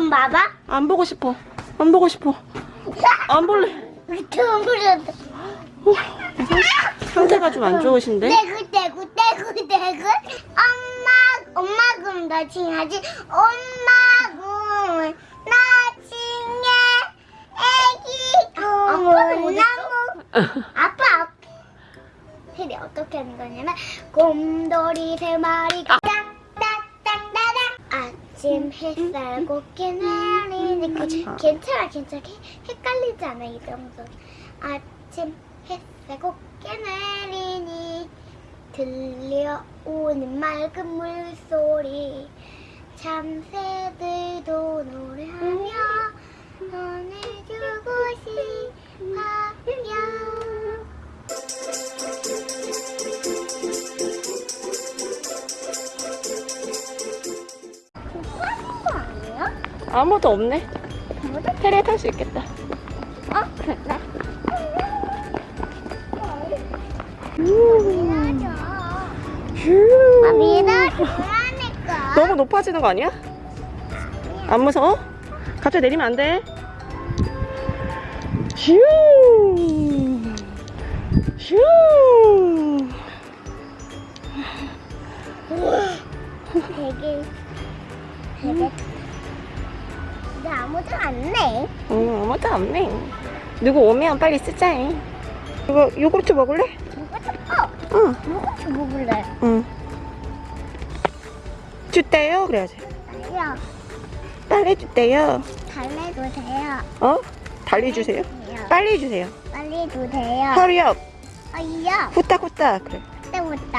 좀 봐봐. 안 보고 싶어. 안 보고 싶어. 안 볼래. 어, 상태가 좀 안 좋으신데? 떼구 떼구 떼구 떼구. 엄마 엄마 금 나중하지. 엄마 금 나중에 애기 금 나무. 아빠 아빠. 근데 어떻게 하는 거냐면 곰돌이 세 마리가 딱딱딱딱딱 아침 햇살 곱게 내리니 어, 괜찮아 괜찮아. 헷갈리지 않아 이 정도. 아침 햇살 곱게 내리니 들려오는 맑은 물소리. 참새들 아무도 없네. 아무도? 테레 탈 수 있겠다. 어? 그래? 음. 아, 미안해, 그러니까. 너무 높아지는 거 아니야? 안 무서워? 갑자기 내리면 안 돼. 휴. 휴. 근데 아무도 안 내. 응, 아무도 없네. 누구 오면 빨리 쓰자. 이거 요구르트 먹을래? 누구도, 어, 응. 누구도 먹을래. 응. 주대요? 그래야지. 아니요, 빨리 주대요. 달래도 돼요. 어? 달리 주세요. 빨리 주세요. 빨리 주세요. Hurry up. 후딱후딱. 그래. 때부터.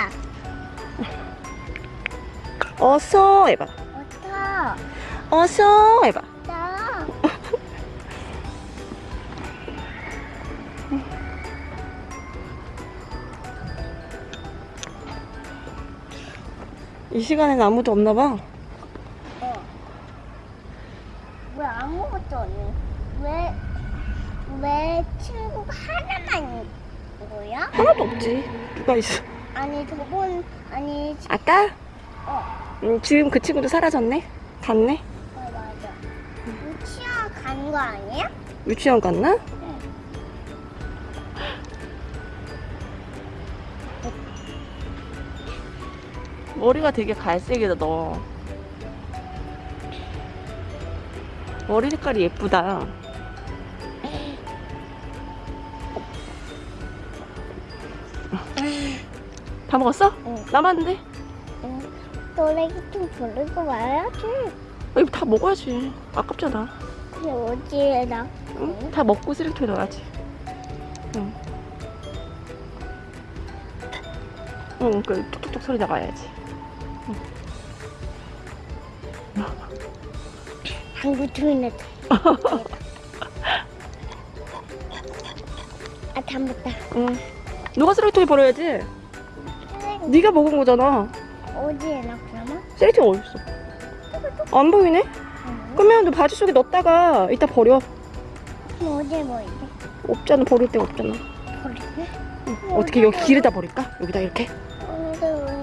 어서 해봐. 어터, 어서 해봐. 이 시간에는 아무도 없나 봐. 어. 왜 아무것도 없니? 왜, 왜 친구가 하나만 거야? 하나도 없지. 누가 있어? 아니, 저번, 아니, 아까? 어, 음, 지금 그 친구도 사라졌네? 갔네? 어, 맞아. 유치원 간 거 아니야? 유치원 갔나? 머리가 되게 갈색이다 너 머리 색깔이 예쁘다 다 먹었어? 응. 남았는데? 응. 노래기 좀 부르고 말아야지. 어, 이거 다 먹어야지 아깝잖아 그래, 어디에 나? 응? 다 먹고 쓰레기통에 넣어야지 응. 응, 그 톡톡톡 소리 나가야지 한국 주인의 아, 다 먹다. 응. 누가 쓰레기통에 버려야지 네가 먹은 거잖아 어디에 나 그러면? 쓰레기통 어딨어? 안 보이네? 응. 그러면 너 바지 속에 넣었다가 이따 버려 그럼 어디에 뭐 있지? 없잖아 버릴 데가 없잖아 버리네? 응. 어떻게 여기 길에다 버릴까? 여기다 이렇게?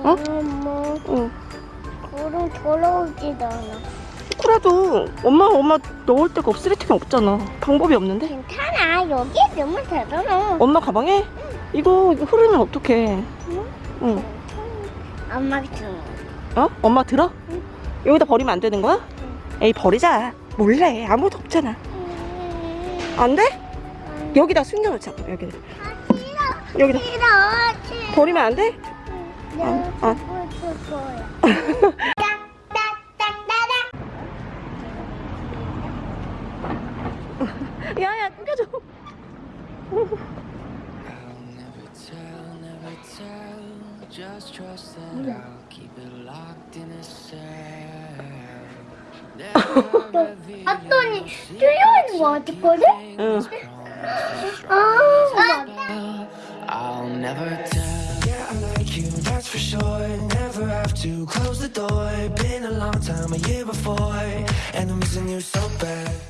어? 뭐, 응. 그럼 더러우지도 않아. 그래도 엄마 엄마 넣을 데가 없 쓰레기통에 없잖아 방법이 없는데? 괜찮아. 여기에 넣으면 되잖아. 엄마 가방에? 이거, 이거 흐르면 어떡해 응. 엄마가 주는 어? 엄마 들어? 여기다 버리면 안 되는 거야? 에이 버리자 몰래 아무도 없잖아 안 돼? 여기다 숨겨놓자 여기 아, 여기다 싫어. 싫어. 버리면 안 돼? 아. 야야 끊겨줘 I'll never tell, never tell. Just trust that I'll keep it locked in a cell. Never reveal 봤더니 뚫려있는 거 같았거든? 응. 아, 맞다. I'll never tell. Like you, that's for sure. Never have to close the door. Been a long time, a year before, and I'm missing you so bad.